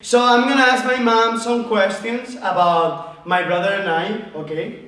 So I'm gonna ask my mom some questions about my brother and I, okay?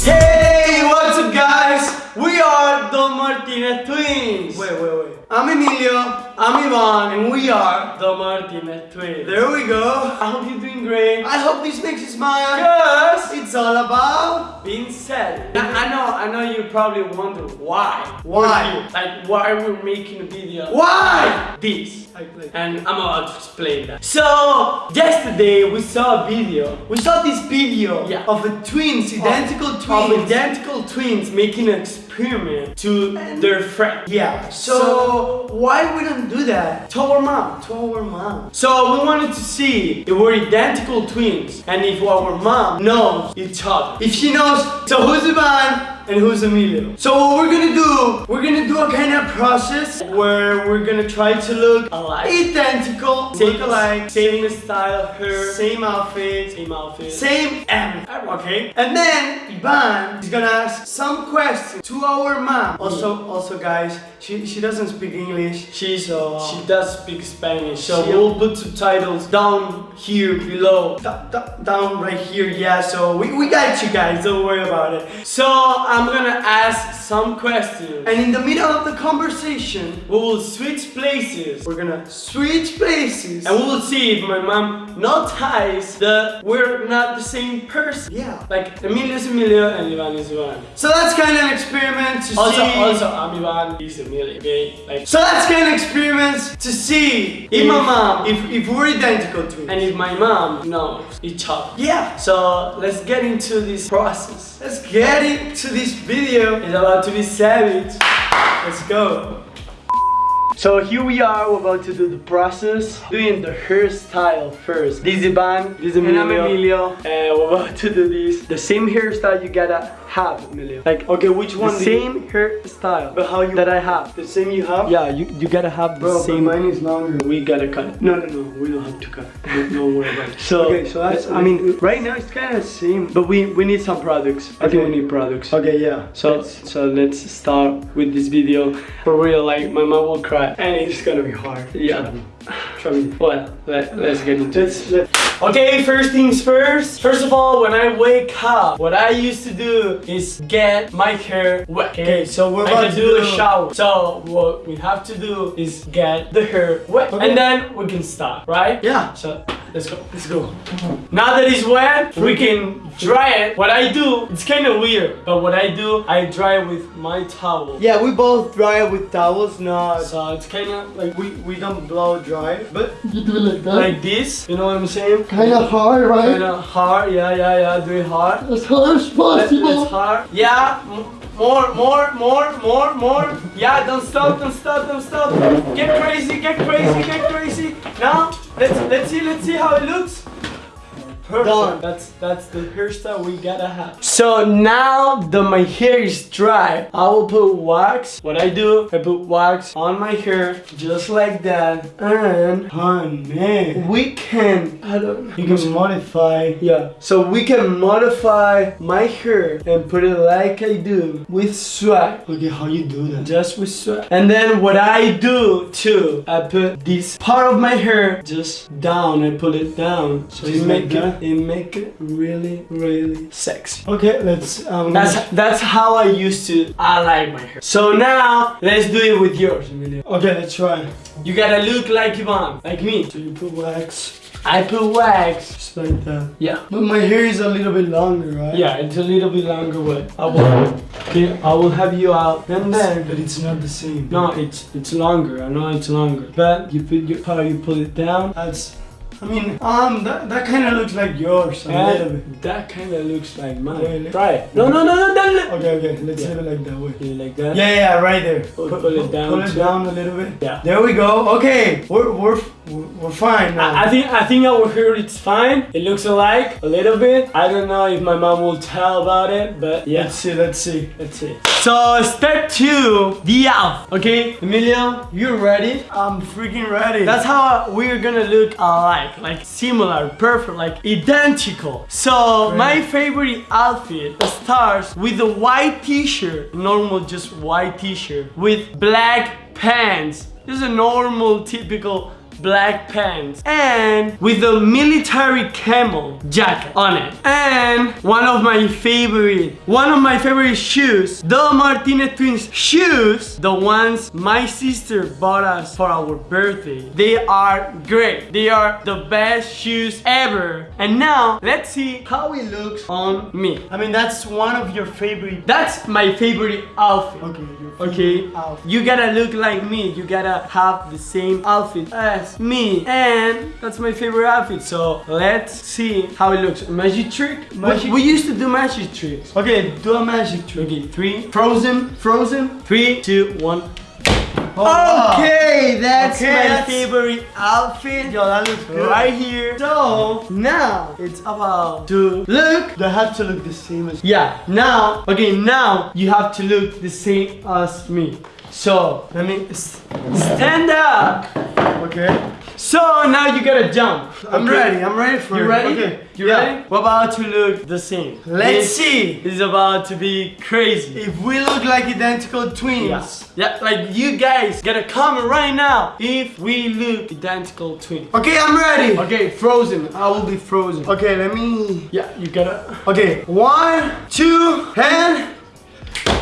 Hey, what's up guys? We are the Martinez twins! Wait, wait, wait. I'm Emilio, I'm Ivan, and we are The Martinez twins. There we go. I hope you're doing great. I hope this makes you smile. Yes. It's all about Being said, I I know, I know you probably wonder why. Why? Like why we're making a video. Why? Like this. And I'm about to explain that. So yesterday we saw a video we saw this video Yeah. of a twins, identical of twins. identical twins making an experiment to their friend. Yeah, so, why we don't do that to our mom, to our mom? So we wanted to see if we're identical twins and if our mom knows each other. If she knows, so who's Ivan and who's Emilio? So what we're gonna do, we're gonna do a kind of process where we're gonna try to look Alike. identical, look alike, same style, of hair, same outfit, same outfit. same everything, okay? And then Ivan is gonna ask some questions to our mom. Also, also guys, she, she doesn't speak English. She's So- she does speak Spanish, so She- we'll put subtitles down here below. Down right here, yeah, so we, we got you guys, don't worry about it. So I'm gonna ask some questions, And in the middle of the conversation, we will switch places, we're gonna switch places. and we will see if my mom notices that we're not the same person. yeah. Like Emilio is Emilio and Ivan is Ivan. So that's kind of an experiment to Also, see. also I'm Ivan, he's Emilio. Okay, like So that's kind of experiments to see if my mom, if, if we're identical twins. and if my mom knows each other. yeah. So let's get into this process. Let's get into this video. is about to be savage. Let's go. So here we are, we're about to do the process, doing the hairstyle first. This is Ivan, this is Emilio. And. I'm Emilio. And we're about to do this. The same hairstyle you gotta have, Emilio. Like, Okay, which the one? you- same hairstyle But how you- that I have. The same you have? Yeah, you, you gotta have the Bro, same. but mine is longer. We gotta cut it. No, no, no, we don't have to cut it. Don't, don't worry about it. So, Okay, so that's- I mean, right now it's kind of the same, but we, we need some products. I think Okay. we need products. Okay, yeah. So, Let's- so let's start with this video. For real, like my mom will cry. and it's gonna be hard. Yeah. Trust me. Well, let, let's get into Let's, it. Okay, first things first. First of all, when I wake up, what I used to do is get my hair wet. Okay, so we're I about to do a shower. So what we have to do is get the hair wet, Okay. and then we can start, right? Yeah. So let's go. Let's go. Now that it's wet, we can dry it. What I do, it's kind of weird, but what I do, I dry it with my towel. Yeah, we both dry it with towels, not So it's kind of like we we don't blow dry, but You do it like that? like this. You know what I'm saying? kind of hard, right? Kind right? of hard. Yeah, yeah, yeah. Do it hard. As hard as possible. let's hard. Yeah. More, more, more, more, more. Yeah, don't stop, don't stop, don't stop. Get crazy, get crazy, get crazy. Now, let's let's see, let's see how it looks. Perfect. Done. That's that's the hairstyle we gotta have. So now that my hair is dry, I will put wax. What I do, I put wax on my hair just like that, and honey, we can. I don't. you can modify. Yeah, so we can modify my hair and put it like I do with swag. Okay, how you do that? Just with swag. And then what I do too, I put this part of my hair just down. I pull it down. So Just it make like it, it make it really, really sexy. Okay, let's. Um, That's that's how I used to. I like my hair. So now let's do it with yours, Emilio. okay, let's try. You gotta look like Ivan, like me. So you put wax I put wax. just like that. Yeah. But my hair is a little bit longer, right? Yeah, it's a little bit longer but I will, okay, I will have you out and then. But it's not the same. No, it's it's longer. I know it's longer, but you put your how you pull it down. That's. I mean, um, that, that kind of looks like yours a little bit. That kind of looks like mine. Really? Try it. No, no, no, no, no. Okay, okay, let's Yeah. leave it like that way. You like that? Yeah, yeah, right there. Pull- pull it down Pull it down a little bit. Yeah. There we go. Okay, we're we're we're, fine now. I, I think I think our hair it's fine. It looks alike a little bit. I don't know if my mom will tell about it, but yeah. Let's see. Let's see. Let's see. So step two, the outfit. Okay, Emilio, you ready? I'm freaking ready. That's how we're gonna look alike, like similar, perfect, like identical. So Great. my favorite outfit starts with a white t-shirt, normal just white t-shirt with black pants. This is a normal, typical black pants and with a military camel jacket on it. And one of my favorite, one of my favorite shoes, the Martinez twins shoes, the ones my sister bought us for our birthday. They are great. They are the best shoes ever. And now let's see how it looks on me. I mean, that's one of your favorite. That's my favorite outfit. Okay, favorite Okay, outfit. you gotta look like me. You gotta have the same outfit as me, and that's my favorite outfit. So let's see how it looks. Magic trick. Magic- We, we used to do magic tricks. Okay, do a magic trick. Okay, three. Frozen. Frozen. Three, two, one. Oh, wow. Okay, that's Okay, my that's- favorite outfit. Yo, that looks good. Right here. So now it's about to look They have to look the same as. Yeah, now, okay, now you have to look the same as me. So, let me stand up. Okay. So now you gotta jump. I'm okay? ready. I'm ready for You it. ready? Okay. You Yeah. ready? We're about to look the same. Let's see. This see is about to be crazy. if we look like identical twins. Yeah. yeah, like you guys gotta comment right now if we look identical twins. Okay, I'm ready. Okay, frozen. I will be frozen. Okay, let me. Yeah, you gotta. Okay, one, two, and.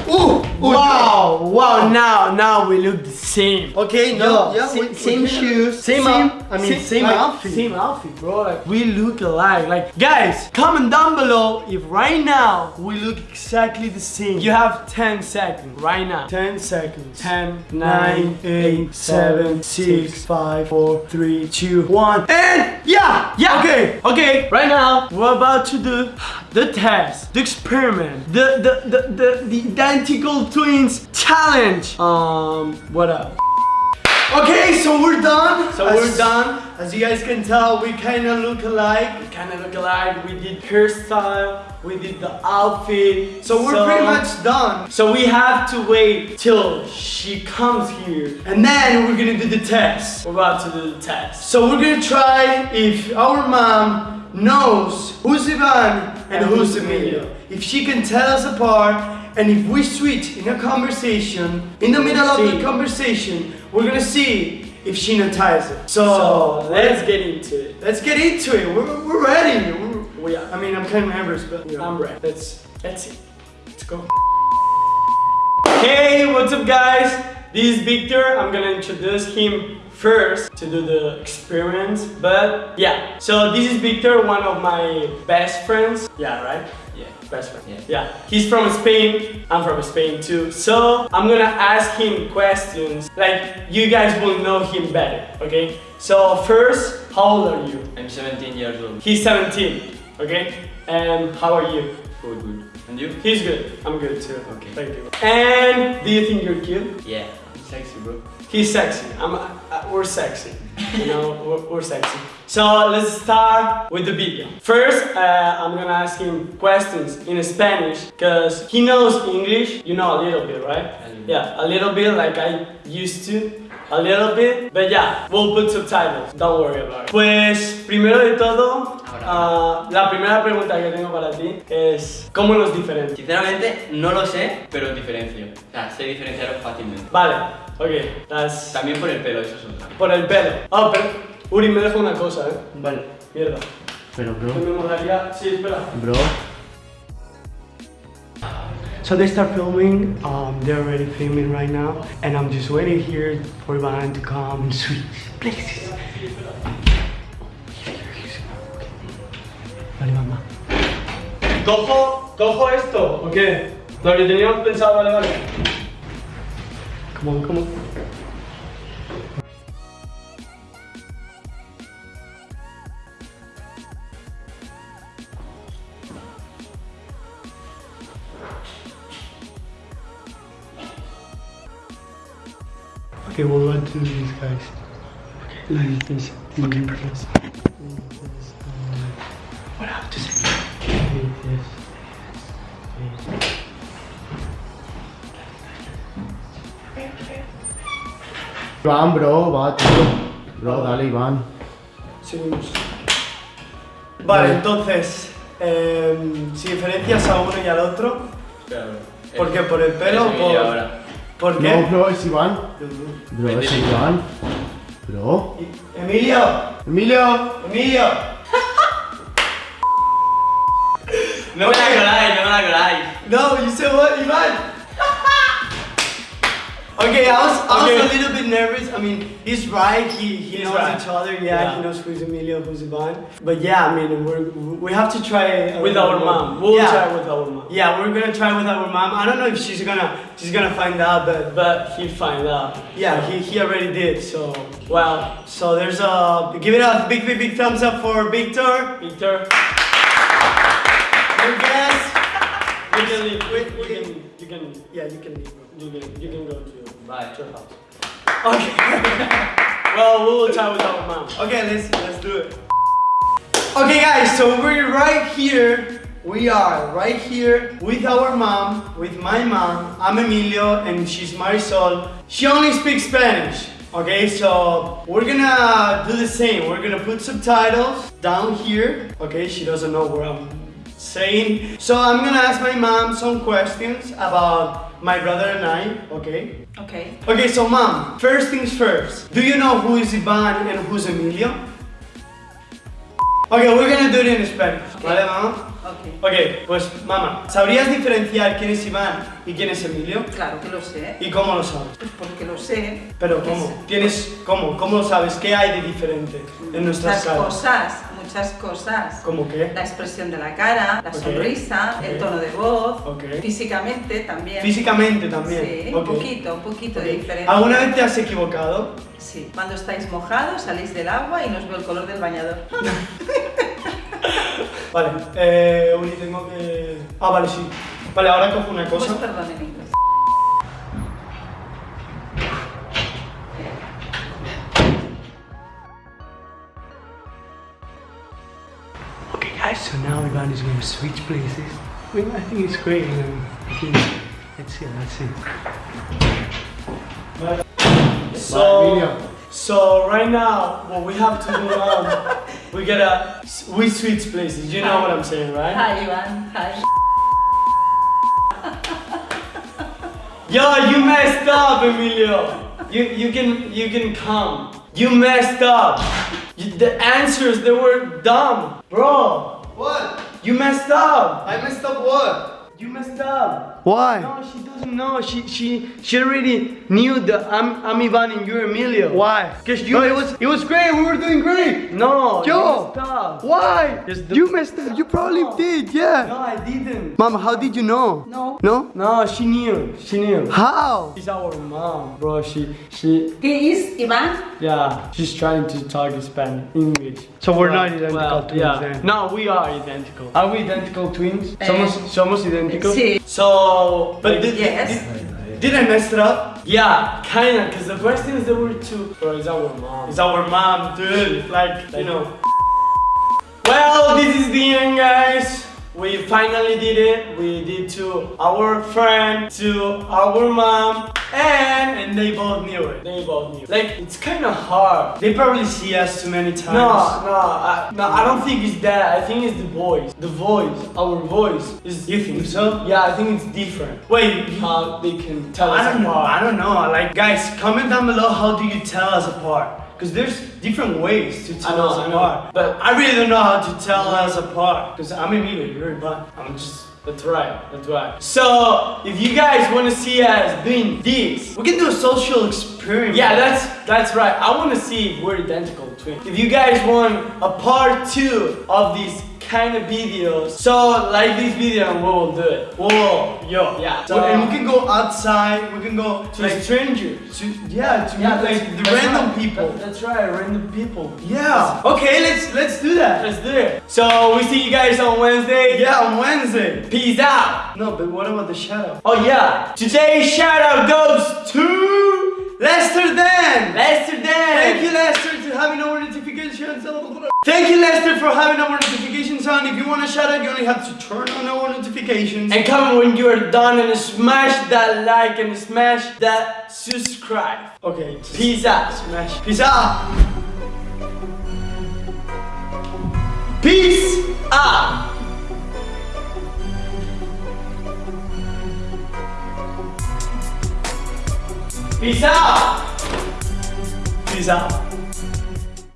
Ooh! ooh, Wow, wow, now, now we look the same. Okay, no, Yo, yeah, same, we- same we- shoes, same same, I mean, same like, outfit. same outfit, bro. Like we look alike. Like guys, comment down below if right now we look exactly the same. You have 10 seconds right now. 10 seconds. 10, 9, 8, 7, 6, 5, 4, 3, 2, 1. And yeah! Yeah. Okay. Okay. Right now we're about to do the test, the experiment, the the the the, the identical twins challenge. Um, what else? Okay, so we're done. So As- we're done. As you guys can tell, we kind of look alike. kind of look alike. We did hairstyle, we did the outfit. So we're pretty much done. So we have to wait till she comes here. And then we're gonna do the test. We're about to do the test. So we're gonna try if our mom knows who's Ivan and who's Emilio. If she can tell us apart, and if we switch in a conversation, in the middle of the conversation, we're gonna see if she notices it. So, So let's get into it. let's get into it. We're, we're ready. We're, We are. I mean, I'm kind of nervous, but I'm ready. Let's let's see. Let's go. Hey, what's up, guys? This is Victor. I'm gonna introduce him first to do the experiment. But yeah, so this is Victor, one of my best friends. Yeah, right? Yeah. Best friend. Yeah. Yeah. He's from Spain. I'm from Spain too. So I'm gonna ask him questions. Like you guys will know him better. Okay. So first, how old are you? I'm 17 years old. He's 17. Okay. And how are you? Good, good. And you? He's good. I'm good too. Okay. Thank you. And do you think you're cute? Yeah. Sexy, bro. He's sexy. I'm. Uh, we're sexy. You know, we're, we're sexy. So let's start with the video. First, uh, I'm gonna ask him questions in Spanish because he knows English. You know a little bit, right? Yeah, a little bit like I used to. A little bit, but yeah, we'll put subtitles. Don't worry about it. Pues primero de todo, ah, la primera pregunta que tengo para ti es ¿cómo nos diferencias? Sinceramente, no lo sé, pero diferencio. O sea, sé diferenciaros fácilmente. Vale, ok, that's También por el pelo, eso es otra. por el pelo. Pero Uri me deja una cosa, eh. Vale. Mierda. Pero, Que me molaría. Sí, espera. Bro. So they start filming, um, they're already filming right now, and I'm just waiting here for Ivan to come and switch places. Vale, mamá. Cojo, cojo esto, ¿o qué? Lo que teníamos pensado, vale, vale. Come on, come on. Okay, we'll run through these guys. Okay, like this. Okay, perfect. What have to say? Iván, bro, va, tío. Bro, dale, Iván. Seguimos. Vale, entonces, em, si diferencias a uno y al otro. ¿por qué? ¿Por el pelo? Eso que ¿Por. ¿por No, qué? bro, es Iván. Bro, es Iván. Bro. Emilio! Emilio. Emilio! No me la coláis, no me la coláis. No, you said what, Ivan? Okay, I was, I was Okay. a little bit nervous. I mean, he's right. He, he He's knows right. each other. Yeah, Yeah. he knows who's Emilio, who's Ivan. But yeah, I mean, we're, we have to try With our mom. We'll yeah. try with our mom. Yeah, we're gonna try with our mom. I don't know if she's gonna she's gonna find out, but But he'll find out. yeah, he, he already did. So Well, so there's a give it a big big big thumbs up for Victor. Victor, Good guess. you can leave. You can, you can, Yeah, you can leave. you can, you can go to to your house. Okay. Well, we'll try with our mom. Okay, let's let's do it. Okay, guys, so we're right here. We are right here with our mom, with my mom. I'm Emilio, and she's Marisol. She only speaks Spanish. Okay, so we're gonna do the same. We're gonna put subtitles down here. Okay, she doesn't know what I'm saying. So I'm gonna ask my mom some questions about my brother and I. Okay. Okay. Okay, so mom, first things first. Do you know who is Ivan and who's Emilio? Okay, we're gonna do it in Spanish. Okay. ¿Vale, mamá? Ok. Ok, pues mamá, ¿sabrías diferenciar quién es Iván y quién es Emilio? Claro que lo sé. ¿Y cómo lo sabes? Pues porque lo sé. Pero ¿cómo? ¿Tienes cómo? ¿Cómo lo sabes? ¿Qué hay de diferente en nuestras Muchas caras? cosas, muchas cosas. ¿Cómo qué? La expresión de la cara, la sonrisa, el tono de voz, físicamente también. Físicamente también. Sí, un poquito, un poquito de diferencia. ¿Alguna vez te has equivocado? Sí. Cuando estáis mojados, salís del agua y no os veo el color del bañador. Vale, eh, Uri, tengo que... Ah, vale, sí. Vale, ahora cojo una Pues cosa. perdón en inglés. Now Ivan is going to switch places. I mean, I think it's great. And I think, let's see, let's see. So, so right now, what we have to do now, um, we gotta we switch places. You know what I'm saying, right? Hi, Iván. Hi. Yo, you messed up, Emilio. You you can you can come. You messed up. You, the answers they were dumb, bro. What? You messed up. I messed up what? You messed up. Why? No, she doesn't know. She she she already knew that I'm I'm Ivan and you're Emilio. Why? Because you No, it was it was great. We were doing great. no. Yo. You messed up. Why? You messed up. You probably did. Yeah. No, I didn't. Mom, how did you know? No. No? No, she knew. She knew. How? She's our mom, bro. She she ¿Qué es Iván? yeah. She's trying to talk in Spanish, English. So we're Well, not identical well, twins yeah. then. No, we are identical. Are we identical twins? Eh, somos somos idénticos. sí. So, but did, Yes. did, did I mess it up? Yeah, kinda. Cause the questions there were two. Bro, it's our mom. It's our mom, dude. Like you know. Well, this is the end, guys. We finally did it. We did to our friend, to our mom, and and they both knew it. They both knew. Like it's kind of hard. They probably see us too many times. No, no, I, no. I don't think it's that. I think it's the voice. The voice, our voice is. You think so? Yeah, I think it's different. Wait, how they can tell us I don't know. I don't know. Like, guys, comment down below. How do you tell us apart? Because there's different ways to I tell know, us I know. apart. But I really don't know how to tell us apart. Because I'm Emilio, you're Ivan. I'm just. That's right, that's right. So, if you guys want to see us doing this, We can do a social experiment. yeah, that's that's right. I want to see if we're identical twins. If you guys want a part two of these kind of videos, so like this video and we will do it. Whoa, yo. Yeah. So, and we um, can go outside. We can go To like strangers. to yeah to Yeah, like the random right. people. That- that's right, random people. Yeah. Okay, let's let's do that. Let's do it. So we see you guys on Wednesday. Yeah, on Wednesday. Peace out. No, but what about the shadow? Oh yeah. Today's shout out goes to Lester Dan. Lester Dan. Thank you, Lester, for having our notifications on. Thank you, Lester, for having our on. If you want to shout out, you only have to turn on our notifications. And comment when you are done and smash that like and smash that subscribe. okay, Peace out. smash. Peace out. Peace out. Peace out. Peace out.